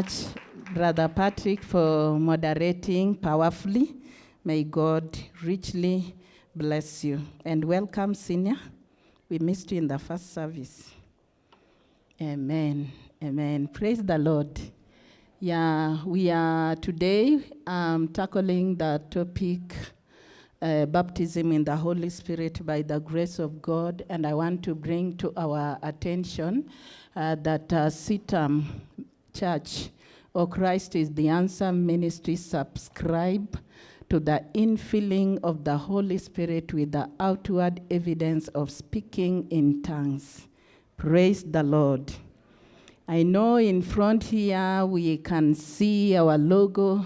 much, Brother Patrick, for moderating powerfully. May God richly bless you. And welcome, Senior. We missed you in the first service. Amen. Amen. Praise the Lord. Yeah, we are today um, tackling the topic uh, baptism in the Holy Spirit by the grace of God. And I want to bring to our attention uh, that uh, Church or Christ is the Answer Ministry subscribe to the infilling of the Holy Spirit with the outward evidence of speaking in tongues. Praise the Lord. I know in front here we can see our logo.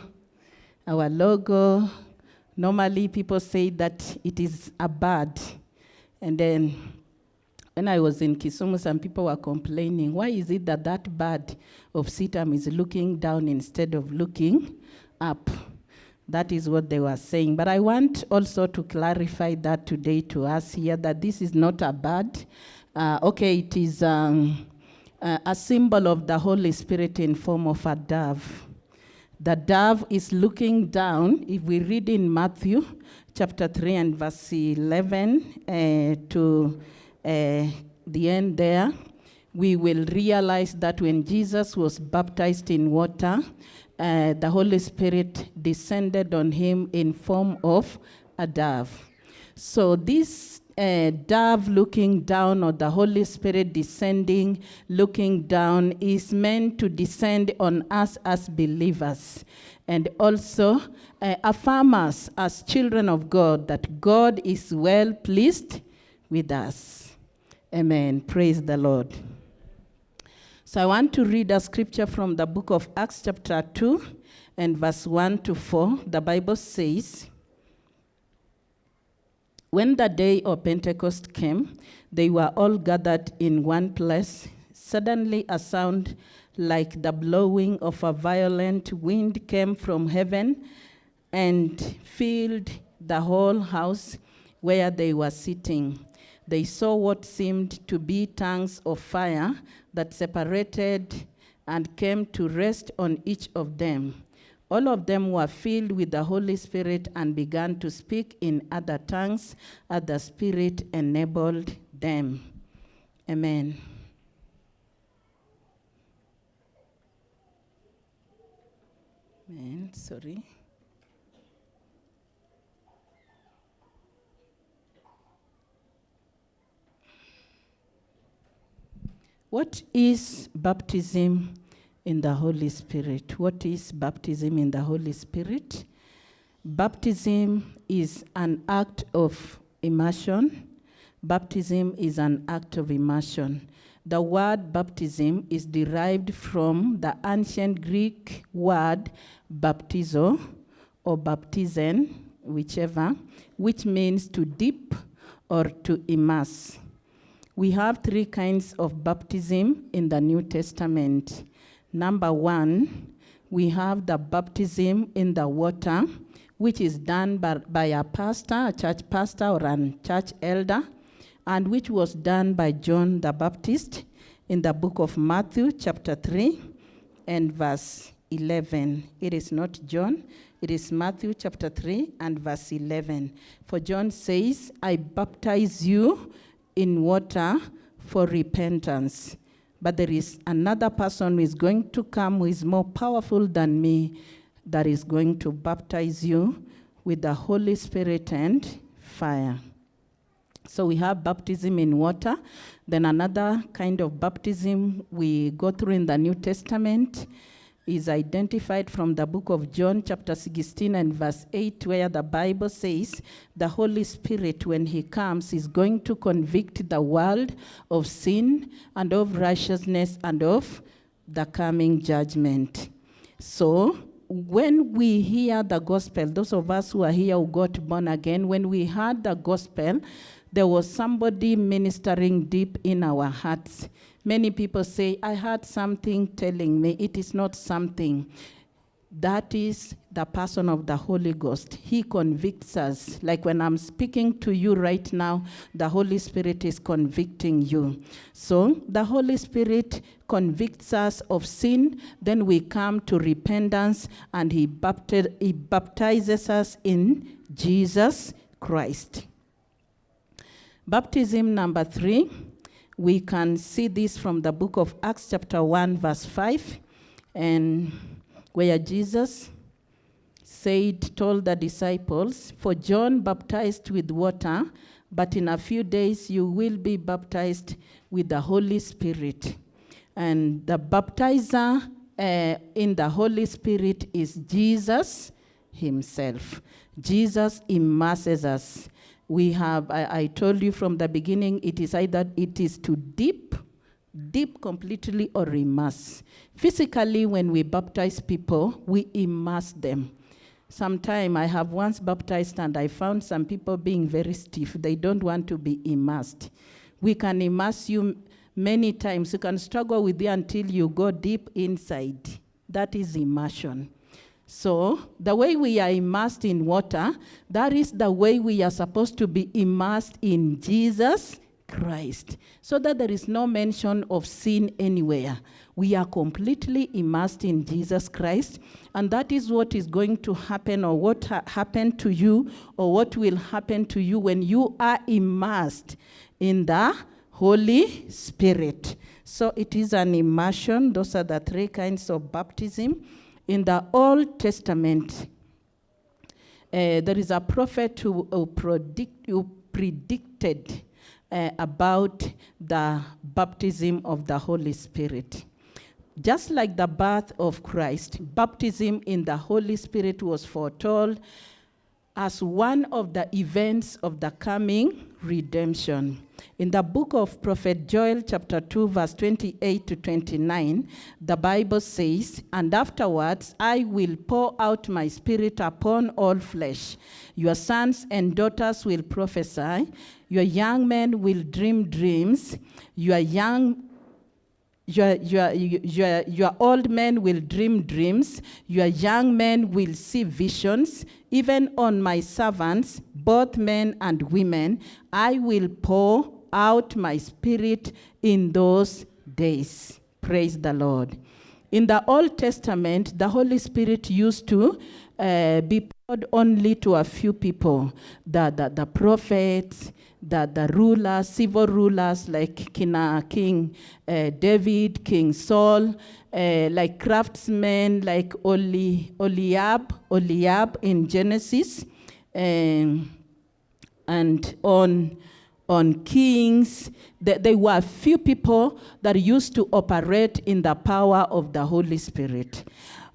Our logo, normally people say that it is a bird. And then when I was in Kisumu, some people were complaining, why is it that that bird of CITAM is looking down instead of looking up? That is what they were saying. But I want also to clarify that today to us here that this is not a bird. Uh, okay, it is um, uh, a symbol of the Holy Spirit in form of a dove. The dove is looking down. If we read in Matthew chapter 3 and verse 11 uh, to the end there, we will realize that when Jesus was baptized in water, uh, the Holy Spirit descended on him in form of a dove. So this uh, dove looking down or the Holy Spirit descending, looking down is meant to descend on us as believers and also uh, affirm us as children of God that God is well pleased with us. Amen. Praise the Lord. So I want to read a scripture from the book of Acts, chapter 2, and verse 1 to 4. The Bible says, When the day of Pentecost came, they were all gathered in one place. Suddenly, a sound like the blowing of a violent wind came from heaven and filled the whole house where they were sitting. They saw what seemed to be tongues of fire that separated and came to rest on each of them. All of them were filled with the Holy Spirit and began to speak in other tongues as the Spirit enabled them. Amen. Amen. Sorry. What is baptism in the Holy Spirit? What is baptism in the Holy Spirit? Baptism is an act of immersion. Baptism is an act of immersion. The word baptism is derived from the ancient Greek word baptizo or baptizein, whichever, which means to dip or to immerse. We have three kinds of baptism in the New Testament. Number one, we have the baptism in the water, which is done by, by a pastor, a church pastor, or a church elder, and which was done by John the Baptist in the book of Matthew, chapter 3, and verse 11. It is not John, it is Matthew chapter 3 and verse 11. For John says, I baptize you in water for repentance. But there is another person who is going to come who is more powerful than me that is going to baptize you with the Holy Spirit and fire. So we have baptism in water. Then another kind of baptism we go through in the New Testament is identified from the book of John, chapter 16 and verse 8, where the Bible says the Holy Spirit, when he comes, is going to convict the world of sin and of righteousness and of the coming judgment. So, when we hear the gospel, those of us who are here who got born again, when we heard the gospel, there was somebody ministering deep in our hearts. Many people say, I heard something telling me it is not something. that is the person of the Holy Ghost. He convicts us. Like when I'm speaking to you right now, the Holy Spirit is convicting you. So the Holy Spirit convicts us of sin, then we come to repentance, and He, he baptizes us in Jesus Christ. Baptism number three, we can see this from the book of Acts, chapter 1, verse 5, and where Jesus said, told the disciples, For John baptized with water, but in a few days you will be baptized with the Holy Spirit. And the baptizer uh, in the Holy Spirit is Jesus Himself. Jesus immerses us. We have, I, I told you from the beginning, it is either it is to dip deep completely or immerse. Physically, when we baptize people, we immerse them. Sometime I have once baptized and I found some people being very stiff. They don't want to be immersed. We can immerse you many times. You can struggle with it until you go deep inside. That is immersion. So, the way we are immersed in water, that is the way we are supposed to be immersed in Jesus Christ, so that there is no mention of sin anywhere. We are completely immersed in Jesus Christ, and that is what is going to happen, or what ha- happened to you, or what will happen to you when you are immersed in the Holy Spirit. So it is an immersion. Those are the three kinds of baptism. In the Old Testament, uh, there is a prophet who, who, predict, who predicted uh, about the baptism of the Holy Spirit. Just like the birth of Christ, baptism in the Holy Spirit was foretold as one of the events of the coming redemption. In the book of Prophet Joel, chapter 2, verse 28 to 29, the Bible says, And afterwards I will pour out my spirit upon all flesh. Your sons and daughters will prophesy, your young men will dream dreams, your young your, your, your, your old men will dream dreams, your young men will see visions. Even on my servants, both men and women, I will pour out my spirit in those days. Praise the Lord. In the Old Testament, the Holy Spirit used to uh, be poured only to a few people the, the, the prophets, the, the rulers, civil rulers like King, King uh, David, King Saul, uh, like craftsmen like Oli, Oliab, Oliab in Genesis, um, and on, on kings. There, there were few people that used to operate in the power of the Holy Spirit.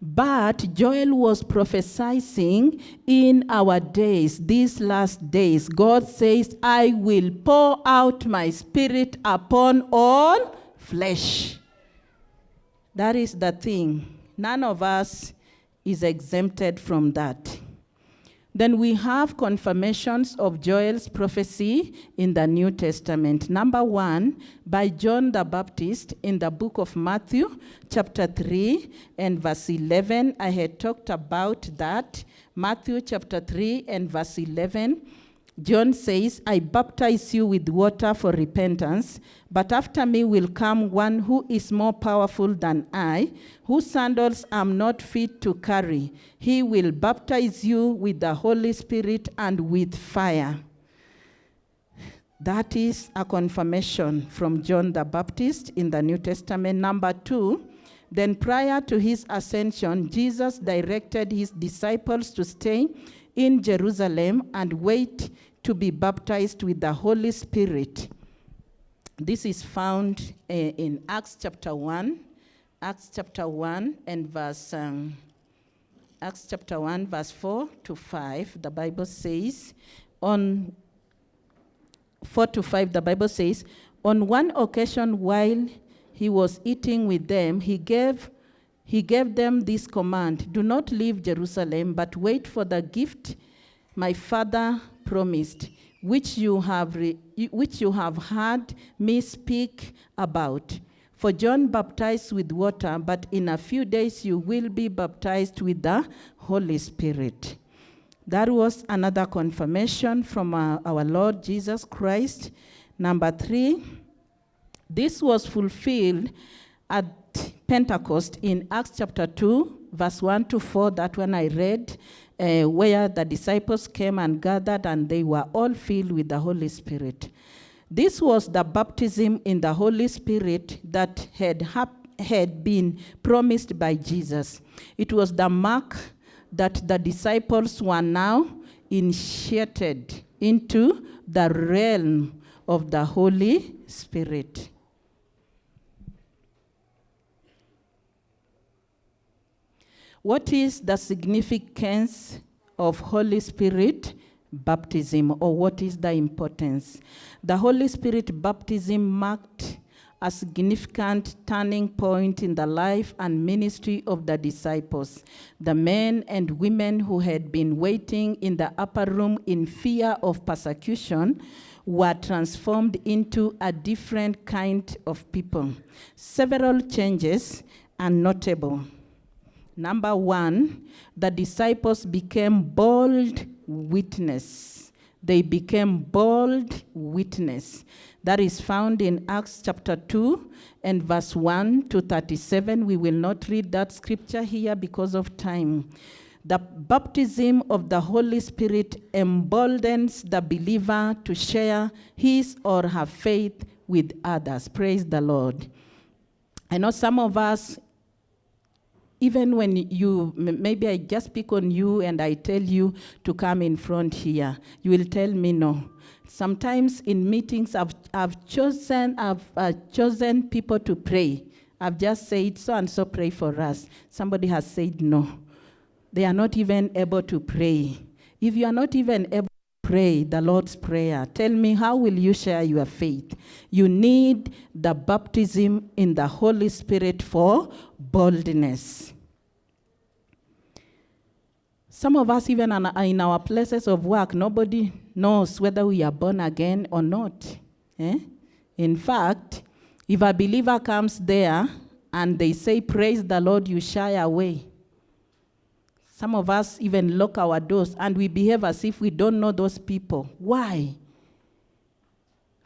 But Joel was prophesying in our days, these last days. God says, I will pour out my spirit upon all flesh. That is the thing. None of us is exempted from that. Then we have confirmations of Joel's prophecy in the New Testament. Number one, by John the Baptist in the book of Matthew, chapter 3 and verse 11. I had talked about that. Matthew chapter 3 and verse 11. John says, I baptize you with water for repentance, but after me will come one who is more powerful than I, whose sandals I'm not fit to carry. He will baptize you with the Holy Spirit and with fire. That is a confirmation from John the Baptist in the New Testament. Number two, then prior to his ascension, Jesus directed his disciples to stay in Jerusalem and wait to be baptized with the Holy Spirit. This is found uh, in Acts chapter 1, Acts chapter 1 and verse um, Acts chapter 1 verse 4 to 5. The Bible says on 4 to 5 the Bible says on one occasion while he was eating with them, he gave he gave them this command Do not leave Jerusalem, but wait for the gift my father promised, which you have, which you have heard me speak about. For John baptized with water, but in a few days you will be baptized with the Holy Spirit. That was another confirmation from uh, our Lord Jesus Christ. Number three, this was fulfilled at Pentecost in Acts chapter 2, verse 1 to 4, that one I read, uh, where the disciples came and gathered and they were all filled with the Holy Spirit. This was the baptism in the Holy Spirit that had, had been promised by Jesus. It was the mark that the disciples were now initiated into the realm of the Holy Spirit. What is the significance of Holy Spirit baptism, or what is the importance? The Holy Spirit baptism marked a significant turning point in the life and ministry of the disciples. The men and women who had been waiting in the upper room in fear of persecution were transformed into a different kind of people. Several changes are notable. Number one, the disciples became bold witness. They became bold witness. That is found in Acts chapter 2 and verse 1 to 37. We will not read that scripture here because of time. The baptism of the Holy Spirit emboldens the believer to share his or her faith with others. Praise the Lord. I know some of us even when you, maybe I just pick on you and I tell you to come in front here, you will tell me no. Sometimes in meetings, I've, I've chosen, I've uh, chosen people to pray. I've just said, so and so pray for us. Somebody has said no. They are not even able to pray. If you are not even able to pray the Lord's Prayer, tell me how will you share your faith? You need the baptism in the Holy Spirit for boldness. Some of us, even in our places of work, nobody knows whether we are born again or not. Eh? In fact, if a believer comes there and they say, Praise the Lord, you shy away. Some of us even lock our doors and we behave as if we don't know those people. Why?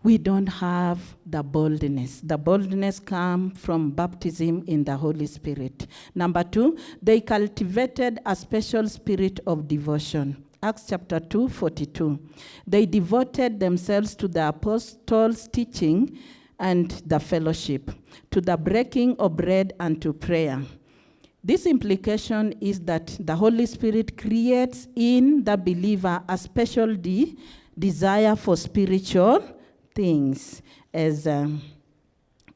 We don't have the boldness. The boldness comes from baptism in the Holy Spirit. Number two, they cultivated a special spirit of devotion. Acts chapter 2, 42. They devoted themselves to the apostles' teaching and the fellowship, to the breaking of bread and to prayer. This implication is that the Holy Spirit creates in the believer a special de- desire for spiritual things as um,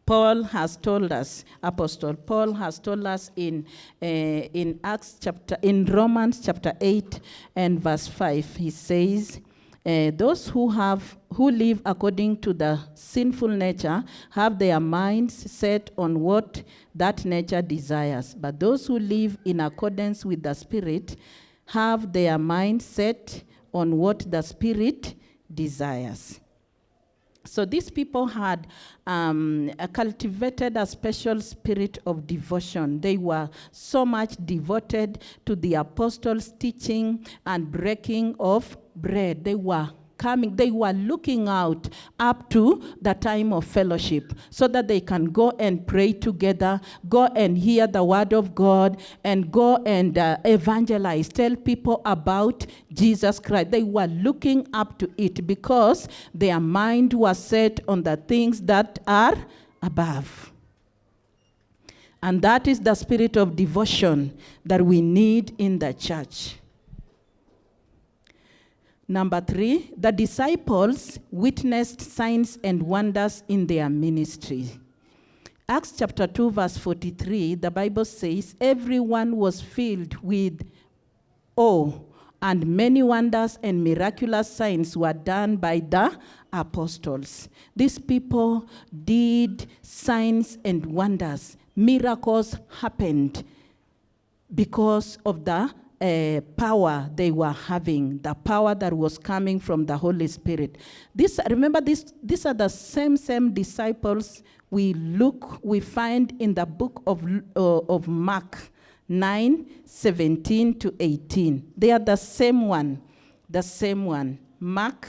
Paul has told us, Apostle Paul has told us in, uh, in Acts chapter, in Romans chapter 8 and verse 5, he says, uh, those who have who live according to the sinful nature have their minds set on what that nature desires. But those who live in accordance with the spirit have their minds set on what the spirit desires so these people had um, cultivated a special spirit of devotion. They were so much devoted to the apostles' teaching and breaking of bread. They were coming, they were looking out up to the time of fellowship so that they can go and pray together, go and hear the word of God, and go and uh, evangelize, tell people about Jesus Christ. They were looking up to it because their mind was set on the things that are above. And that is the spirit of devotion that we need in the church. Number three, the disciples witnessed signs and wonders in their ministry. Acts chapter 2, verse 43, the Bible says, Everyone was filled with awe, and many wonders and miraculous signs were done by the apostles. These people did signs and wonders. Miracles happened because of the uh, power they were having, the power that was coming from the Holy Spirit. This, remember, this, these are the same, same disciples we look, we find in the book of, uh, of Mark 9, 17 to 18. They are the same one, the same one. Mark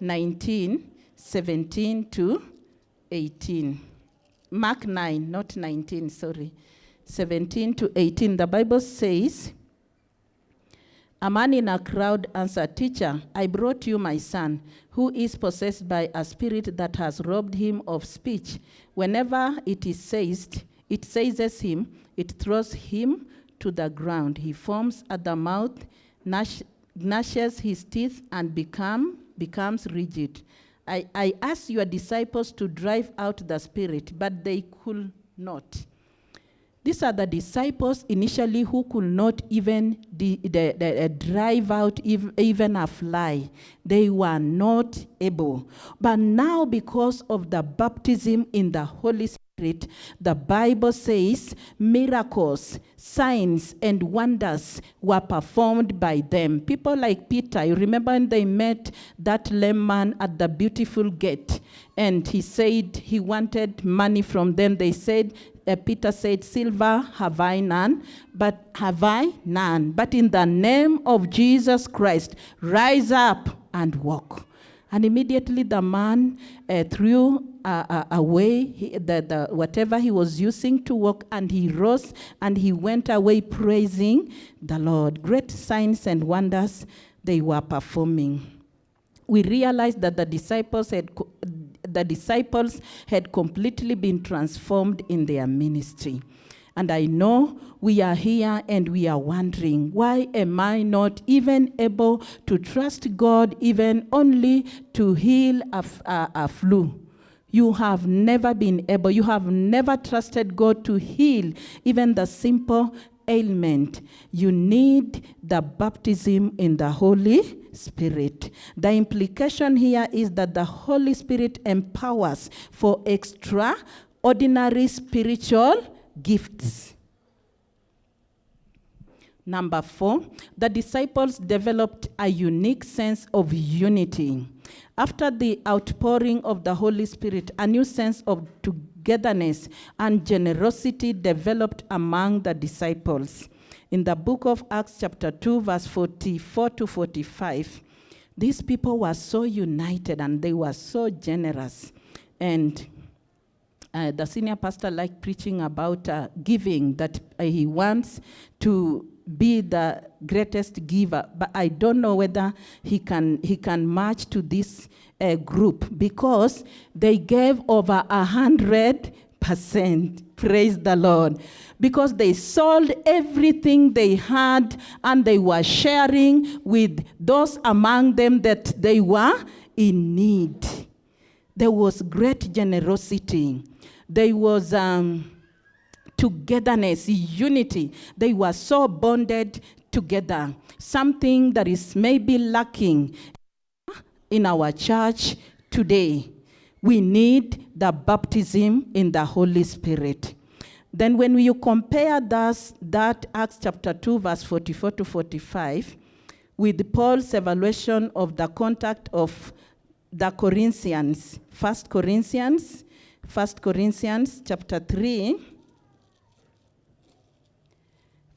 19, 17 to 18. Mark 9, not 19, sorry. 17 to 18. The Bible says, a man in a crowd answered, Teacher, I brought you my son, who is possessed by a spirit that has robbed him of speech. Whenever it is seized, it seizes him, it throws him to the ground. He foams at the mouth, gnash, gnashes his teeth, and become, becomes rigid. I, I asked your disciples to drive out the spirit, but they could not. These are the disciples initially who could not even drive out ev- even a fly. They were not able. But now, because of the baptism in the Holy Spirit, the Bible says miracles, signs, and wonders were performed by them. People like Peter, you remember when they met that lame man at the beautiful gate, and he said he wanted money from them. They said, Peter said, Silver have I none, but have I none. But in the name of Jesus Christ, rise up and walk. And immediately the man uh, threw uh, uh, away he, the, the, whatever he was using to walk, and he rose and he went away praising the Lord. Great signs and wonders they were performing. We realized that the disciples had the disciples had completely been transformed in their ministry. And I know we are here and we are wondering, why am I not even able to trust God even only to heal a flu? You have never been able, you have never trusted God to heal even the simple ailment. You need the baptism in the Holy Spirit. The implication here is that the Holy Spirit empowers for extraordinary spiritual gifts. Number four, the disciples developed a unique sense of unity. After the outpouring of the Holy Spirit, a new sense of togetherness and generosity developed among the disciples. In the book of Acts, chapter 2, verse 44 to 45, these people were so united and they were so generous. And uh, the senior pastor liked preaching about uh, giving, that uh, he wants to be the greatest giver. But I don't know whether he can, he can match to this uh, group because they gave over a hundred percent. Praise the Lord. Because they sold everything they had and they were sharing with those among them that they were in need. There was great generosity. There was um, togetherness, unity. They were so bonded together. Something that is maybe lacking in our church today. We need the baptism in the Holy Spirit. Then, when you compare thus, that Acts chapter 2, verse 44 to 45, with Paul's evaluation of the contact of the Corinthians, First Corinthians, First Corinthians chapter 3,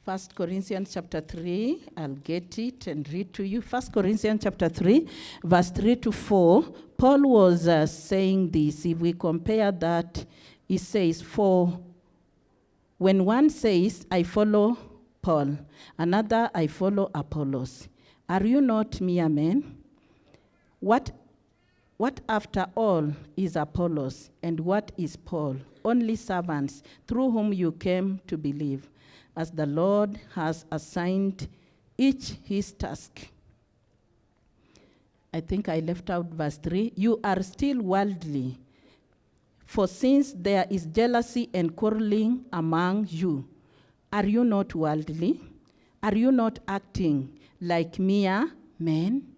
First Corinthians chapter 3, I'll get it and read to you. First Corinthians chapter 3, verse 3 to 4. Paul was uh, saying this. If we compare that, he says, For when one says, I follow Paul, another, I follow Apollos, are you not mere men? What, what after all is Apollos, and what is Paul? Only servants through whom you came to believe as the Lord has assigned each his task. I think I left out verse 3. You are still worldly, for since there is jealousy and quarreling among you, are you not worldly? Are you not acting like mere men?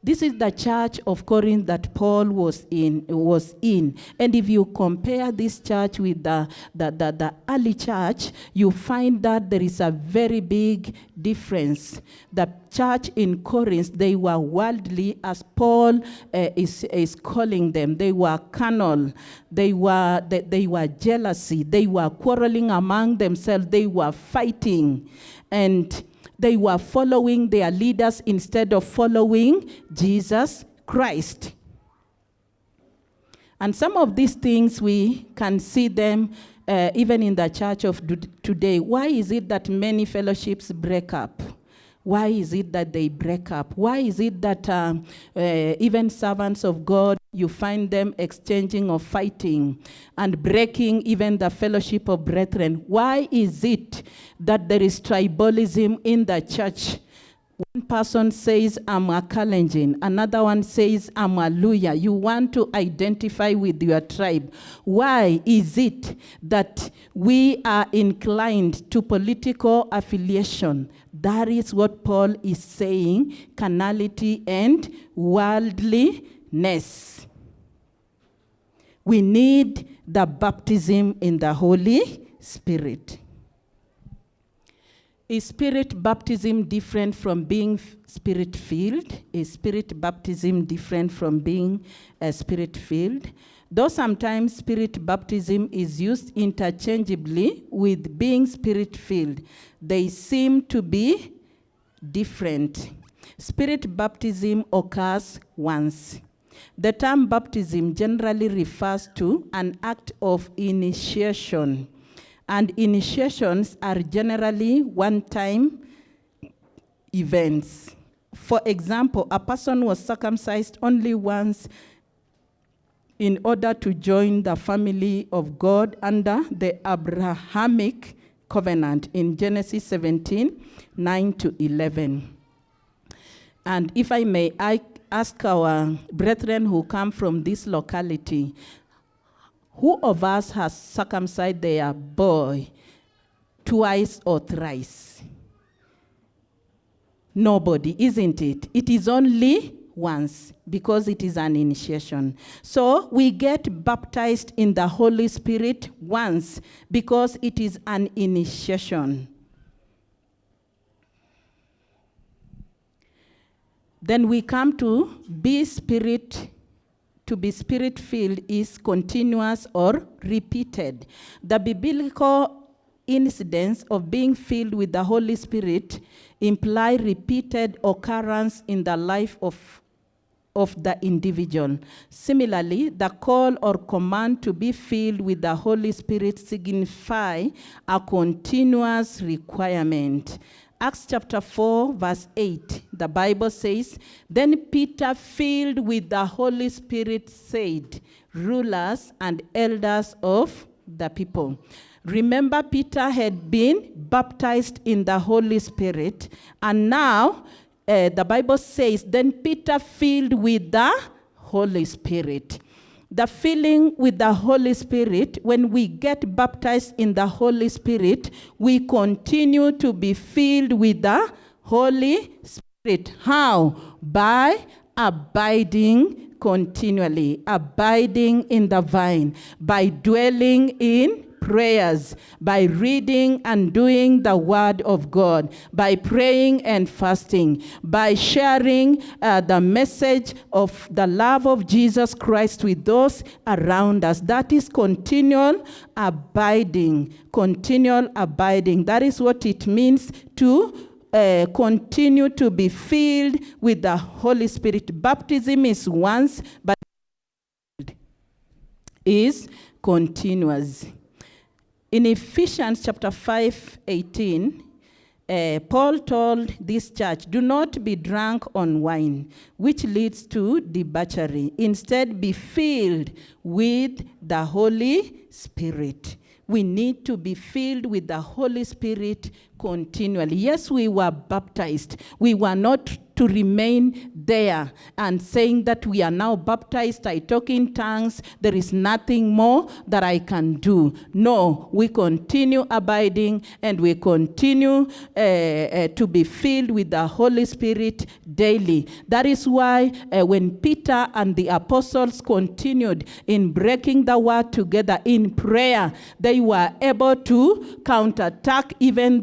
This is the church of Corinth that Paul was in. Was in. And if you compare this church with the, the, the, the early church, you find that there is a very big difference. The church in Corinth, they were worldly, as Paul uh, is, is calling them. They were carnal. They were, they, they were jealousy. They were quarreling among themselves. They were fighting. And they were following their leaders instead of following Jesus Christ. And some of these things we can see them uh, even in the church of today. Why is it that many fellowships break up? Why is it that they break up? Why is it that uh, even servants of God, you find them exchanging or fighting and breaking even the fellowship of brethren? Why is it that there is tribalism in the church? One person says, I'm a Kalenjin. Another one says, I'm a Luhya. You want to identify with your tribe. Why is it that we are inclined to political affiliation? That is what Paul is saying, carnality and worldliness. We need the baptism in the Holy Spirit. Is spirit baptism different from being spirit filled? Is spirit baptism different from being a spirit filled? Though sometimes spirit baptism is used interchangeably with being spirit filled, they seem to be different. Spirit baptism occurs once. The term baptism generally refers to an act of initiation and initiations are generally one-time events. For example, a person was circumcised only once in order to join the family of God under the Abrahamic covenant in Genesis 17, 9 to 11. And if I may, I ask our brethren who come from this locality, who of us has circumcised their boy twice or thrice? Nobody, isn't it? It is only once because it is an initiation. So we get baptized in the Holy Spirit once because it is an initiation. Then we come to be spirit to be spirit filled is continuous or repeated. The biblical incidents of being filled with the Holy Spirit imply repeated occurrence in the life of, of the individual. Similarly, the call or command to be filled with the Holy Spirit signify a continuous requirement. Acts chapter 4, verse 8, the Bible says, Then Peter, filled with the Holy Spirit, said, Rulers and elders of the people. Remember, Peter had been baptized in the Holy Spirit, and now uh, the Bible says, Then Peter, filled with the Holy Spirit the filling with the Holy Spirit, when we get baptized in the Holy Spirit, we continue to be filled with the Holy Spirit. How? By abiding continually, abiding in the vine, by dwelling in prayers, by reading and doing the word of God, by praying and fasting, by sharing uh, the message of the love of Jesus Christ with those around us. That is continual abiding, continual abiding. That is what it means to uh, continue to be filled with the Holy Spirit. Baptism is once, but is continuous. In Ephesians chapter 5, 18, uh, Paul told this church, do not be drunk on wine, which leads to debauchery. Instead, be filled with the Holy Spirit. We need to be filled with the Holy Spirit continually. Yes, we were baptized. We were not to remain there and saying that we are now baptized, I talk in tongues, there is nothing more that I can do. No, we continue abiding and we continue uh, uh, to be filled with the Holy Spirit daily. That is why uh, when Peter and the apostles continued in breaking the word together in prayer, they were able to counterattack even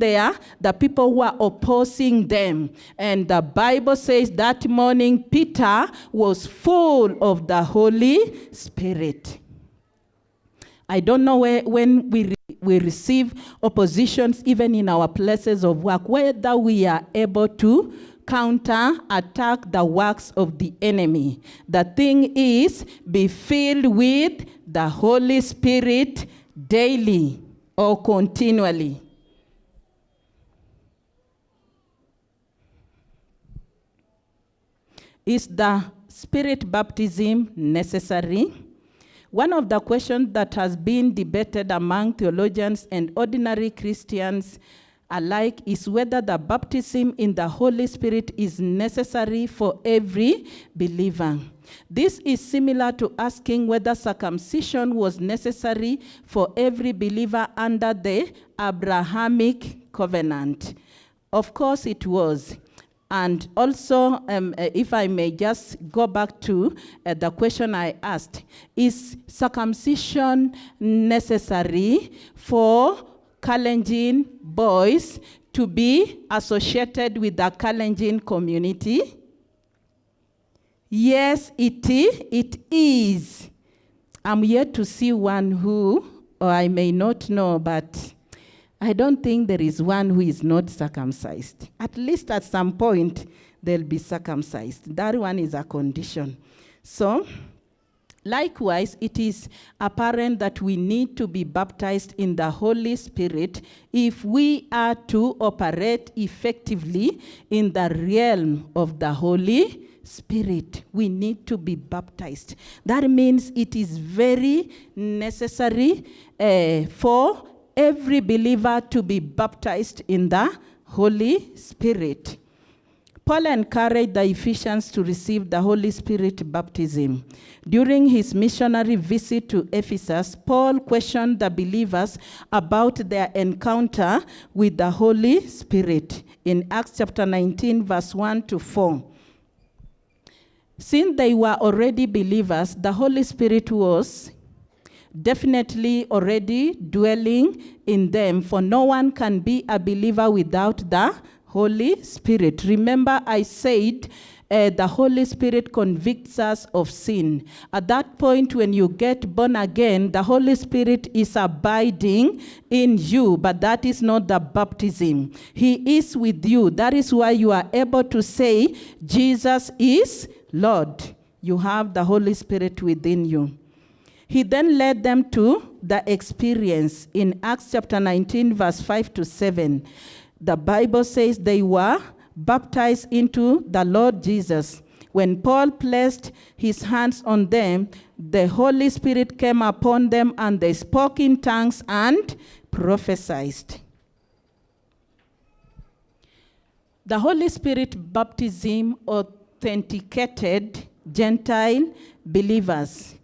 the people who are opposing them. And the Bible says that morning Peter was full of the Holy Spirit. I don't know where, when we, re we receive oppositions, even in our places of work, whether we are able to counter attack the works of the enemy. The thing is, be filled with the Holy Spirit daily or continually. Is the spirit baptism necessary? One of the questions that has been debated among theologians and ordinary Christians alike is whether the baptism in the Holy Spirit is necessary for every believer. This is similar to asking whether circumcision was necessary for every believer under the Abrahamic covenant. Of course it was. And also, um, uh, if I may just go back to uh, the question I asked, is circumcision necessary for Kalenjin boys to be associated with the Kalenjin community? Yes, it is. It is. I'm yet to see one who, or I may not know, but I don't think there is one who is not circumcised. At least at some point, they'll be circumcised. That one is a condition. So, likewise, it is apparent that we need to be baptized in the Holy Spirit if we are to operate effectively in the realm of the Holy Spirit. We need to be baptized. That means it is very necessary uh, for every believer to be baptized in the Holy Spirit. Paul encouraged the Ephesians to receive the Holy Spirit baptism. During his missionary visit to Ephesus, Paul questioned the believers about their encounter with the Holy Spirit in Acts chapter 19, verse 1 to 4. Since they were already believers, the Holy Spirit was definitely already dwelling in them, for no one can be a believer without the Holy Spirit. Remember, I said uh, the Holy Spirit convicts us of sin. At that point, when you get born again, the Holy Spirit is abiding in you, but that is not the baptism. He is with you. That is why you are able to say, Jesus is Lord. You have the Holy Spirit within you. He then led them to the experience in Acts chapter 19, verse 5 to 7. The Bible says they were baptized into the Lord Jesus. When Paul placed his hands on them, the Holy Spirit came upon them and they spoke in tongues and prophesied. The Holy Spirit baptism authenticated Gentile believers.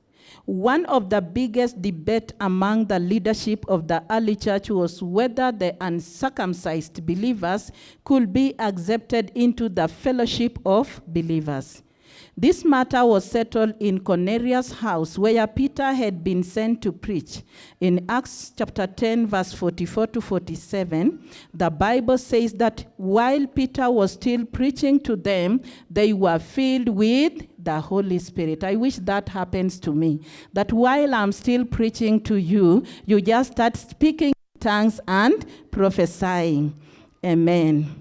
One of the biggest debate among the leadership of the early church was whether the uncircumcised believers could be accepted into the fellowship of believers. This matter was settled in Cornelius' house where Peter had been sent to preach. In Acts chapter 10, verse 44 to 47, the Bible says that while Peter was still preaching to them, they were filled with the Holy Spirit. I wish that happens to me. That while I'm still preaching to you, you just start speaking tongues and prophesying. Amen.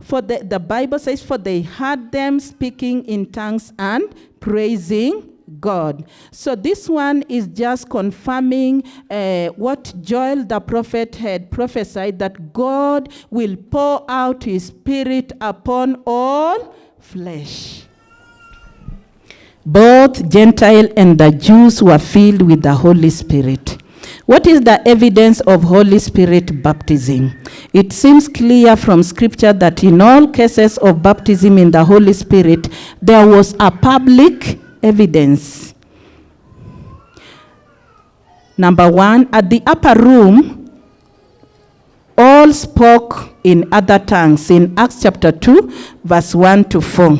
For the, the Bible says, for they heard them speaking in tongues and praising God. So this one is just confirming uh, what Joel the prophet had prophesied, that God will pour out his spirit upon all flesh. Both Gentile and the Jews were filled with the Holy Spirit. What is the evidence of Holy Spirit baptism? It seems clear from Scripture that in all cases of baptism in the Holy Spirit, there was a public evidence. Number one, at the upper room, all spoke in other tongues in Acts chapter 2, verse 1 to 4.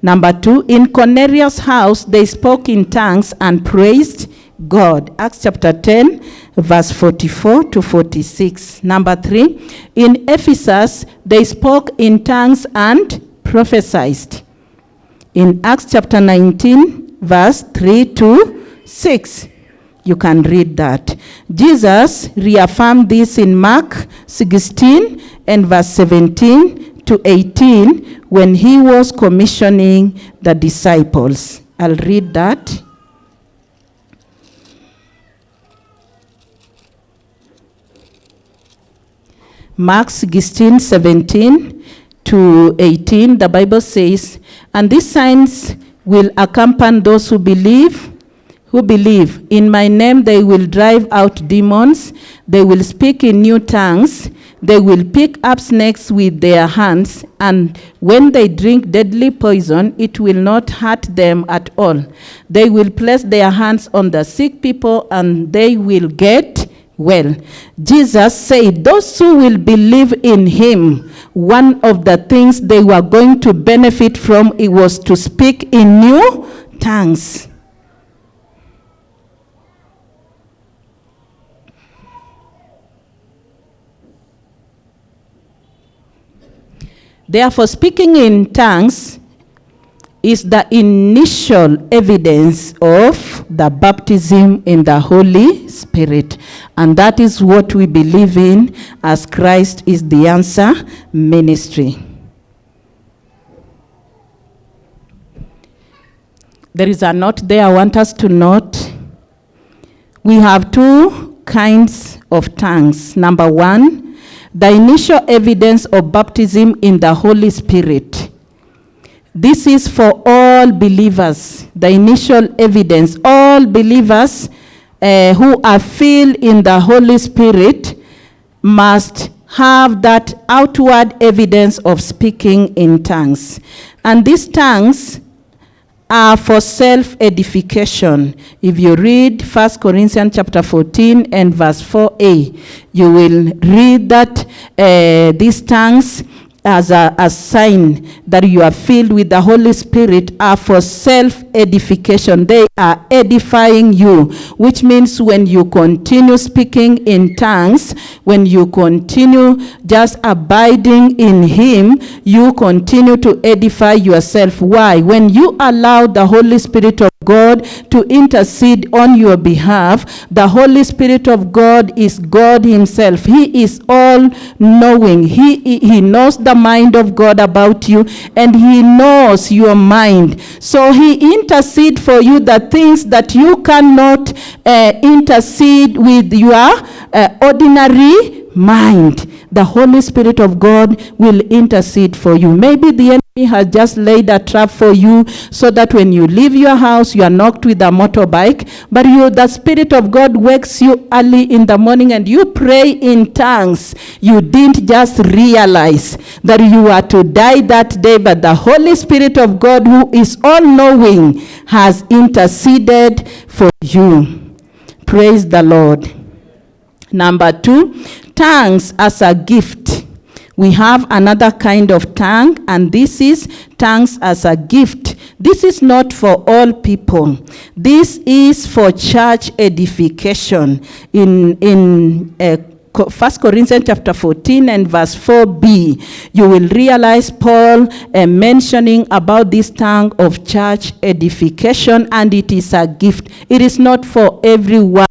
Number two, in Cornelius' house, they spoke in tongues and praised God. Acts chapter 10, verse 44 to 46. Number three, in Ephesus, they spoke in tongues and prophesied. In Acts chapter 19, verse 3 to 6. You can read that. Jesus reaffirmed this in Mark 16 and verse 17 to 18 when he was commissioning the disciples. I'll read that. Mark 16, 17 to 18, the Bible says, And these signs will accompany those who believe, who believe. In my name they will drive out demons, they will speak in new tongues, they will pick up snakes with their hands, and when they drink deadly poison, it will not hurt them at all. They will place their hands on the sick people, and they will get well. Jesus said, Those who will believe in him, one of the things they were going to benefit from it was to speak in new tongues. Therefore, speaking in tongues is the initial evidence of the baptism in the Holy Spirit. And that is what we believe in as Christ is the answer ministry. There is a note there I want us to note. We have two kinds of tongues. Number one, the initial evidence of baptism in the Holy Spirit. This is for all believers, the initial evidence. All believers uh, who are filled in the Holy Spirit must have that outward evidence of speaking in tongues. And these tongues are for self-edification. If you read 1 Corinthians chapter 14 and verse 4a, you will read that uh, these tongues as a, a sign that you are filled with the Holy Spirit are for self-edification. They are edifying you, which means when you continue speaking in tongues, when you continue just abiding in Him, you continue to edify yourself. Why? When you allow the Holy Spirit of God to intercede on your behalf. The Holy Spirit of God is God himself. He is all knowing. He, he knows the mind of God about you and he knows your mind. So he intercede for you the things that you cannot uh, intercede with your uh, ordinary mind. The Holy Spirit of God will intercede for you. Maybe the enemy has just laid a trap for you so that when you leave your house, you are knocked with a motorbike, but you, the Spirit of God wakes you early in the morning and you pray in tongues. You didn't just realize that you are to die that day, but the Holy Spirit of God, who is all knowing, has interceded for you. Praise the Lord. Number two, tongues as a gift. We have another kind of tongue, and this is tongues as a gift. This is not for all people. This is for church edification. In, in uh, 1 Corinthians chapter 14 and verse 4b, you will realize Paul uh, mentioning about this tongue of church edification, and it is a gift. It is not for everyone.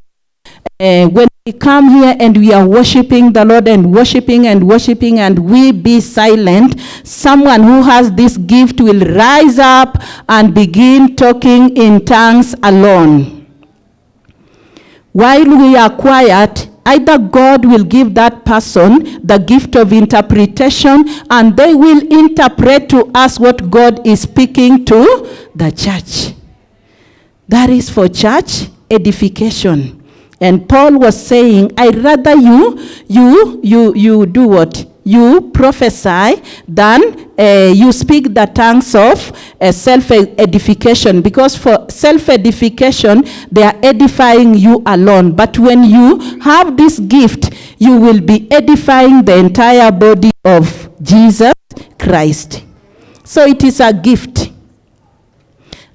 Uh, when we come here and we are worshiping the Lord and worshiping and worshiping and we be silent, someone who has this gift will rise up and begin talking in tongues alone. While we are quiet, either God will give that person the gift of interpretation and they will interpret to us what God is speaking to the church. That is for church edification. And Paul was saying, I rather you, you, you, you do what? You prophesy than uh, you speak the tongues of uh, self-edification. Because for self-edification, they are edifying you alone. But when you have this gift, you will be edifying the entire body of Jesus Christ. So it is a gift.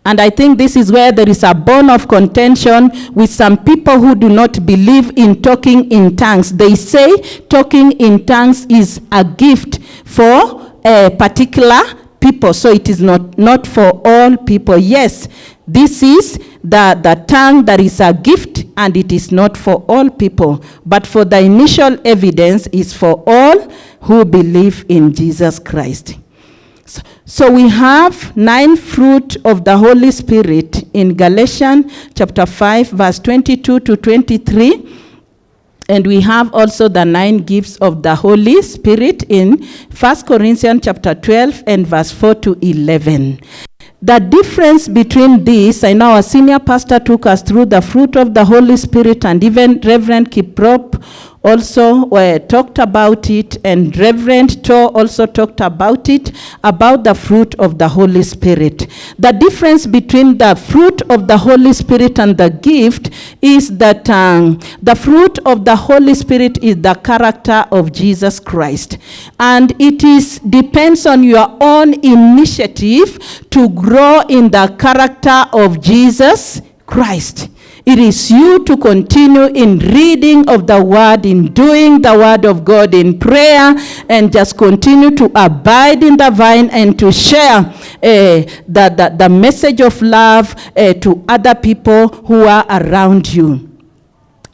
And I think this is where there is a bone of contention with some people who do not believe in talking in tongues. They say talking in tongues is a gift for a particular people, so it is not, not for all people. Yes, this is the, the tongue that is a gift and it is not for all people. But for the initial evidence is for all who believe in Jesus Christ. So we have nine fruit of the Holy Spirit in Galatians chapter 5 verse 22 to 23. And we have also the nine gifts of the Holy Spirit in 1 Corinthians chapter 12 and verse 4 to 11. The difference between these, I know our senior pastor took us through the fruit of the Holy Spirit and even Reverend Kiprop also uh, talked about it, and Reverend To also talked about it, about the fruit of the Holy Spirit. The difference between the fruit of the Holy Spirit and the gift is that um, the fruit of the Holy Spirit is the character of Jesus Christ. And it is depends on your own initiative to grow in the character of Jesus Christ. It is you to continue in reading of the word, in doing the word of God in prayer, and just continue to abide in the vine and to share uh, the, the, the message of love uh, to other people who are around you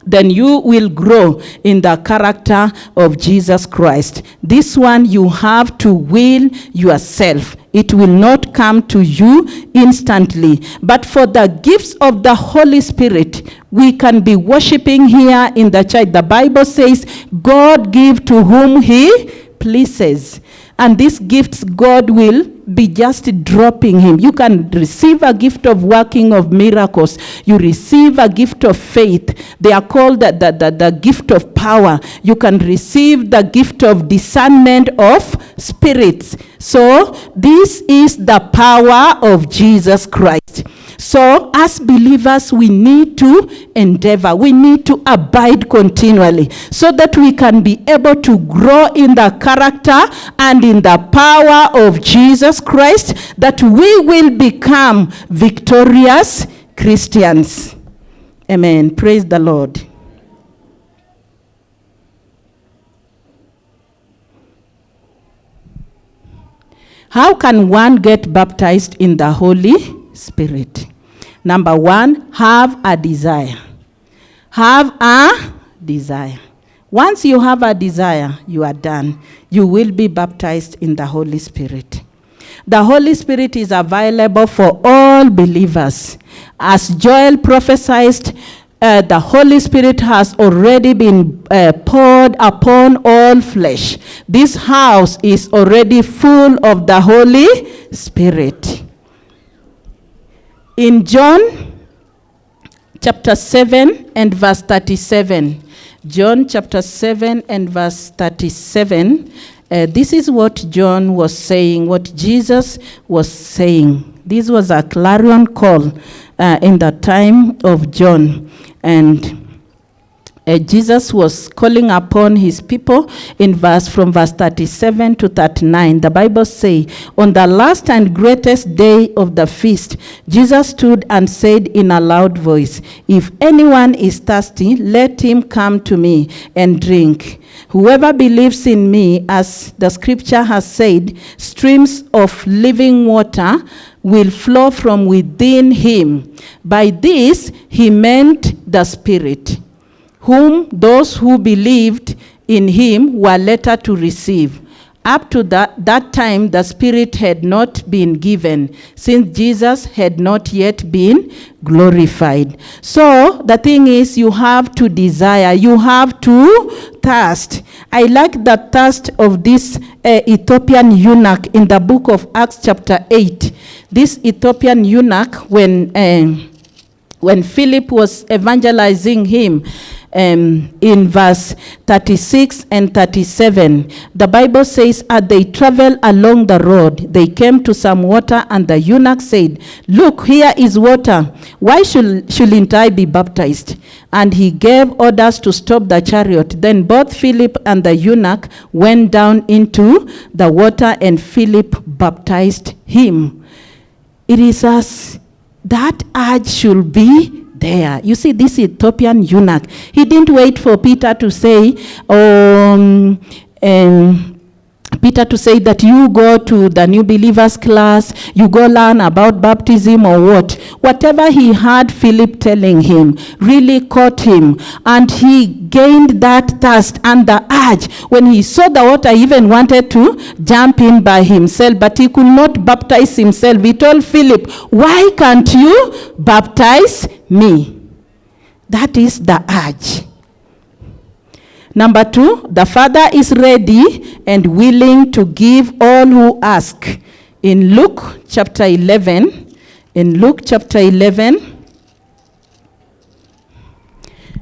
then you will grow in the character of Jesus Christ. This one you have to will yourself. It will not come to you instantly. But for the gifts of the Holy Spirit, we can be worshiping here in the church. The Bible says, God give to whom he pleases. And these gifts God will be just dropping him. You can receive a gift of working of miracles. You receive a gift of faith. They are called the, the, the, the gift of power. You can receive the gift of discernment of spirits. So this is the power of Jesus Christ. So as believers, we need to endeavor. We need to abide continually so that we can be able to grow in the character and in the power of Jesus Christ, that we will become victorious Christians. Amen. Praise the Lord. How can one get baptized in the Holy Spirit? Number one, have a desire. Have a desire. Once you have a desire, you are done. You will be baptized in the Holy Spirit. The Holy Spirit is available for all believers. As Joel prophesied, uh, the Holy Spirit has already been uh, poured upon all flesh. This house is already full of the Holy Spirit. In John chapter 7 and verse 37, John chapter 7 and verse 37, uh, this is what John was saying, what Jesus was saying. This was a clarion call uh, in the time of John. And uh, Jesus was calling upon his people in verse from verse 37 to 39. The Bible say, on the last and greatest day of the feast, Jesus stood and said in a loud voice, if anyone is thirsty, let him come to me and drink. Whoever believes in me, as the scripture has said, streams of living water will flow from within him. By this, he meant the Spirit, whom those who believed in him were later to receive. Up to that, that time, the Spirit had not been given, since Jesus had not yet been glorified. So the thing is, you have to desire, you have to thirst. I like the thirst of this uh, Ethiopian eunuch in the book of Acts, chapter 8. This Ethiopian eunuch, when uh, when Philip was evangelizing him um, in verse 36 and 37, the Bible says, As they traveled along the road, they came to some water, and the eunuch said, Look, here is water. Why should, shouldn't I be baptized? And he gave orders to stop the chariot. Then both Philip and the eunuch went down into the water, and Philip baptized him. It is as that urge should be there. You see, this Ethiopian eunuch, he didn't wait for Peter to say, um, um, Peter to say that you go to the new believers class, you go learn about baptism or what. Whatever he heard Philip telling him really caught him, and he gained that thirst and the urge. When he saw the water, he even wanted to jump in by himself, but he could not baptize himself. He told Philip, Why can't you baptize me? That is the urge. Number two, the Father is ready and willing to give all who ask. In Luke chapter 11, in Luke chapter 11,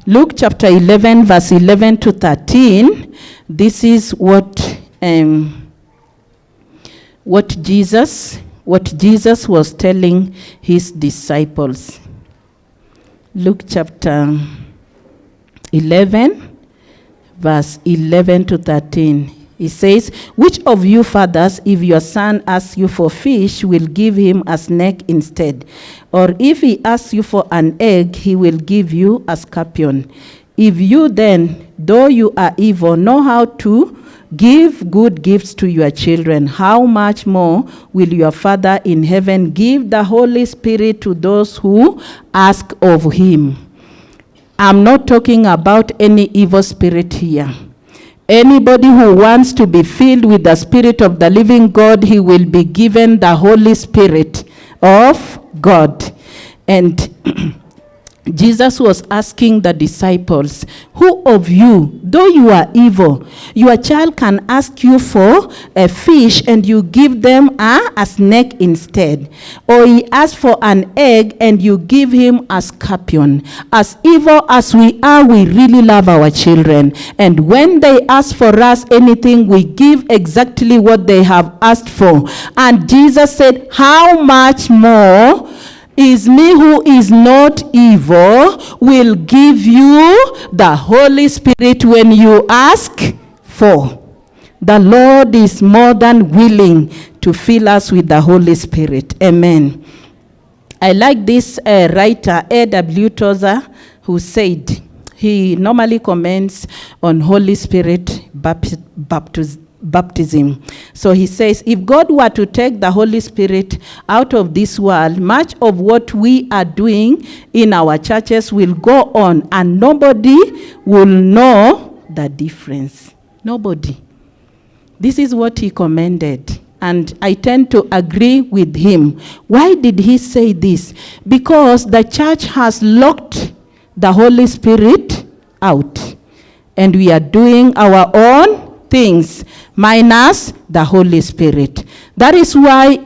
Luke chapter 11, verse 11 to 13, this is what, um, what Jesus, what Jesus was telling his disciples. Luke chapter 11, verse 11 to 13. He says, Which of you fathers, if your son asks you for fish, will give him a snake instead? Or if he asks you for an egg, he will give you a scorpion. If you then, though you are evil, know how to give good gifts to your children, how much more will your Father in heaven give the Holy Spirit to those who ask of him? I'm not talking about any evil spirit here. Anybody who wants to be filled with the Spirit of the living God, he will be given the Holy Spirit of God. And Jesus was asking the disciples, Who of you, though you are evil, your child can ask you for a fish and you give them a, a snake instead? Or he asks for an egg and you give him a scorpion? As evil as we are, we really love our children. And when they ask for us anything, we give exactly what they have asked for. And Jesus said, How much more? Is me who is not evil will give you the Holy Spirit when you ask for. The Lord is more than willing to fill us with the Holy Spirit. Amen. I like this uh, writer, A.W. Tozer, who said, he normally comments on Holy Spirit baptism baptism. So he says, if God were to take the Holy Spirit out of this world, much of what we are doing in our churches will go on and nobody will know the difference. Nobody. This is what he commended. And I tend to agree with him. Why did he say this? Because the church has locked the Holy Spirit out. And we are doing our own things minus the Holy Spirit. That is why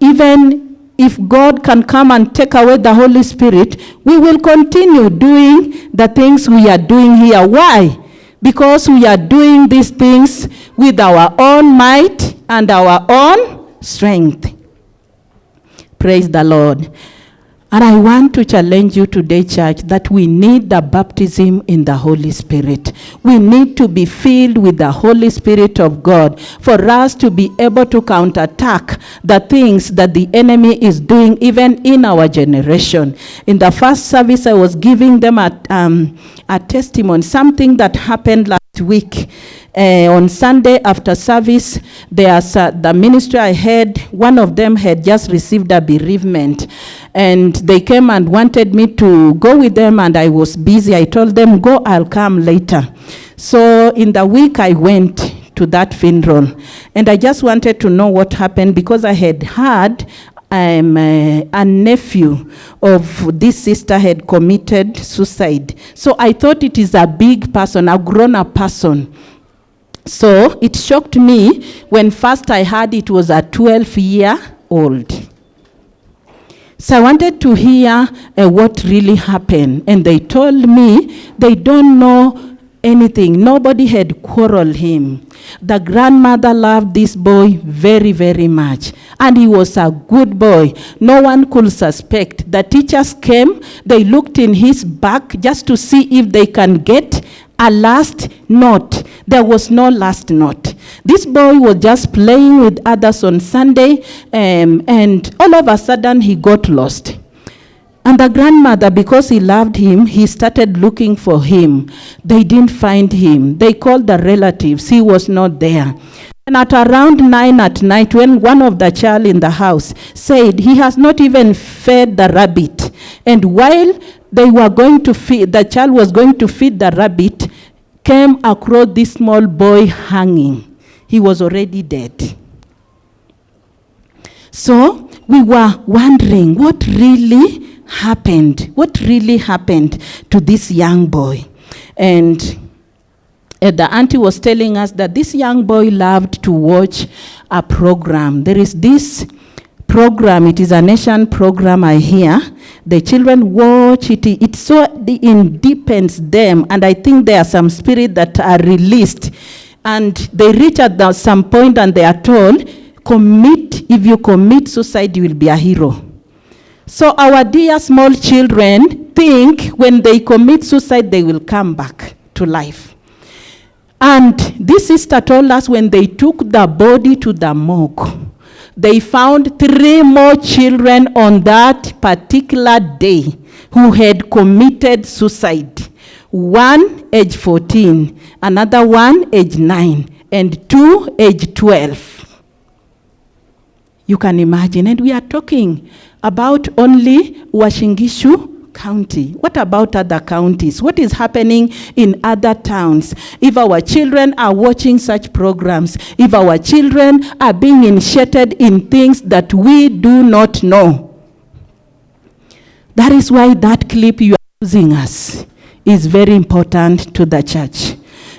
even if God can come and take away the Holy Spirit, we will continue doing the things we are doing here. Why? Because we are doing these things with our own might and our own strength. Praise the Lord. And I want to challenge you today, church, that we need the baptism in the Holy Spirit. We need to be filled with the Holy Spirit of God for us to be able to counterattack the things that the enemy is doing even in our generation. In the first service, I was giving them a, um, a testimony, something that happened last week. Uh, on Sunday after service, uh, the ministry I had, one of them had just received a bereavement. And they came and wanted me to go with them, and I was busy. I told them, Go, I'll come later. So in the week, I went to that funeral. And I just wanted to know what happened because I had heard uh, a nephew of this sister had committed suicide. So I thought it is a big person, a grown-up person. So it shocked me when first I heard it was a 12 year old. So I wanted to hear uh, what really happened. And they told me they don't know anything. Nobody had quarreled him. The grandmother loved this boy very, very much. And he was a good boy. No one could suspect. The teachers came, they looked in his back just to see if they can get a last note. There was no last note. This boy was just playing with others on Sunday, um, and all of a sudden he got lost. And the grandmother, because he loved him, he started looking for him. They didn't find him. They called the relatives. He was not there. And at around nine at night, when one of the child in the house said he has not even fed the rabbit, and while they were going to feed, the child was going to feed the rabbit, came across this small boy hanging. He was already dead. So we were wondering what really happened, what really happened to this young boy. And uh, the auntie was telling us that this young boy loved to watch a program. There is this program, it is a nation program I hear. The children watch it, it so it deepens them, and I think there are some spirit that are released. And they reach at the, some point and they are told, commit, if you commit suicide, you will be a hero. So our dear small children think when they commit suicide, they will come back to life. And this sister told us when they took the body to the morgue, they found three more children on that particular day who had committed suicide. One age 14, another one age 9, and two age 12. You can imagine. And we are talking about only Uasin Gishu County. What about other counties? What is happening in other towns? If our children are watching such programs, if our children are being initiated in things that we do not know, that is why that clip you are using us is very important to the church.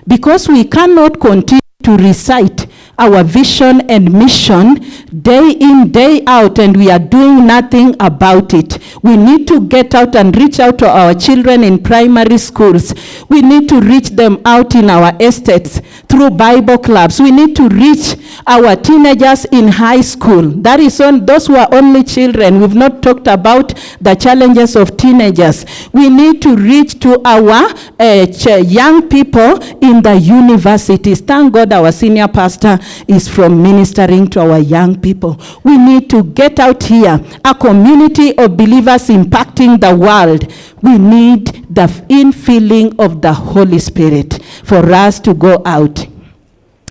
Because we cannot continue to recite our vision and mission day in, day out, and we are doing nothing about it. We need to get out and reach out to our children in primary schools. We need to reach them out in our estates through Bible clubs. We need to reach our teenagers in high school. That is on those who are only children. We've not talked about the challenges of teenagers. We need to reach to our uh, young people in the universities. Thank God our senior pastor is from ministering to our young people. We need to get out here, a community of believers impacting the world. We need the infilling of the Holy Spirit for us to go out.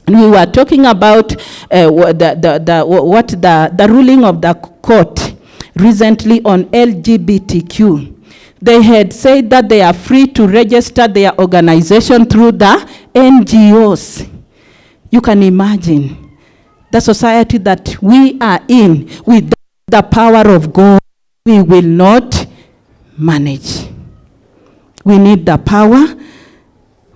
We were talking about uh, the, the, the, what the, the ruling of the court recently on LGBTQ. They had said that they are free to register their organization through the NGOs. You can imagine the society that we are in with the power of God, we will not manage. We need the power.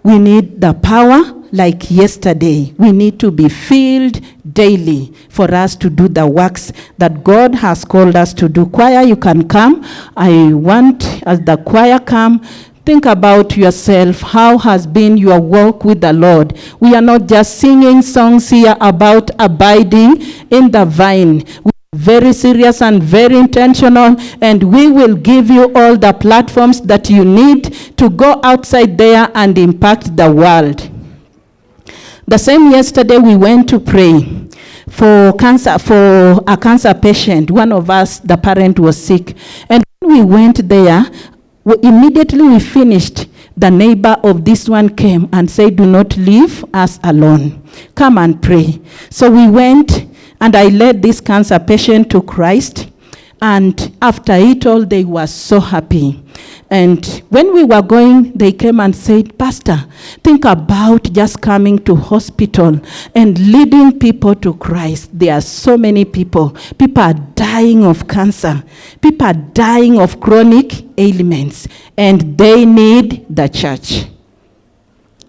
We need the power like yesterday. We need to be filled daily for us to do the works that God has called us to do. Choir, you can come. I want, as the choir come, Think about yourself. How has been your walk with the Lord? We are not just singing songs here about abiding in the vine. We are very serious and very intentional, and we will give you all the platforms that you need to go outside there and impact the world. The same yesterday, we went to pray for cancer for a cancer patient. One of us, the parent, was sick, and we went there we immediately we finished, the neighbor of this one came and said, do not leave us alone. Come and pray. So we went and I led this cancer patient to Christ. And after it all, they were so happy. And when we were going, they came and said, Pastor, think about just coming to hospital and leading people to Christ. There are so many people. People are dying of cancer. People are dying of chronic ailments. And they need the church.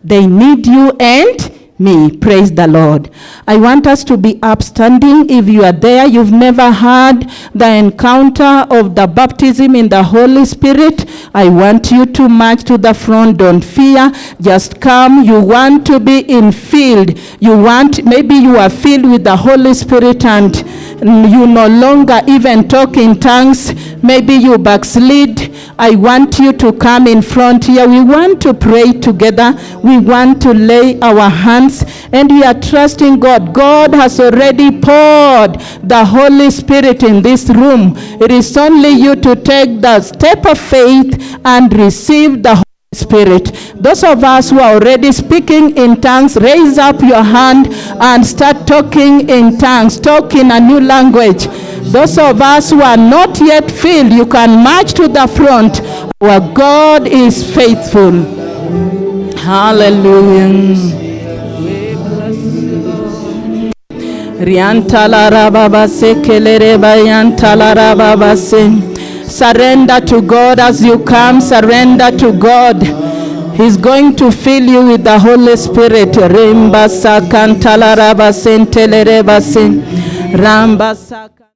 They need you and me. Praise the Lord. I want us to be upstanding. If you are there, you've never had the encounter of the baptism in the Holy Spirit, I want you to march to the front. Don't fear. Just come. You want to be in field. You want, maybe you are filled with the Holy Spirit and you no longer even talk in tongues. Maybe you backslid. I want you to come in front here. We want to pray together. We want to lay our hands and we are trusting God. God has already poured the Holy Spirit in this room. It is only you to take the step of faith and receive the Holy Spirit. Those of us who are already speaking in tongues, raise up your hand and start talking in tongues, talk in a new language. Those of us who are not yet filled, you can march to the front. Our God is faithful. Hallelujah. Surrender to God as you come. Surrender to God. He's going to fill you with the Holy Spirit. Rimba sakantalarabase ntelerabase. Ramba saka-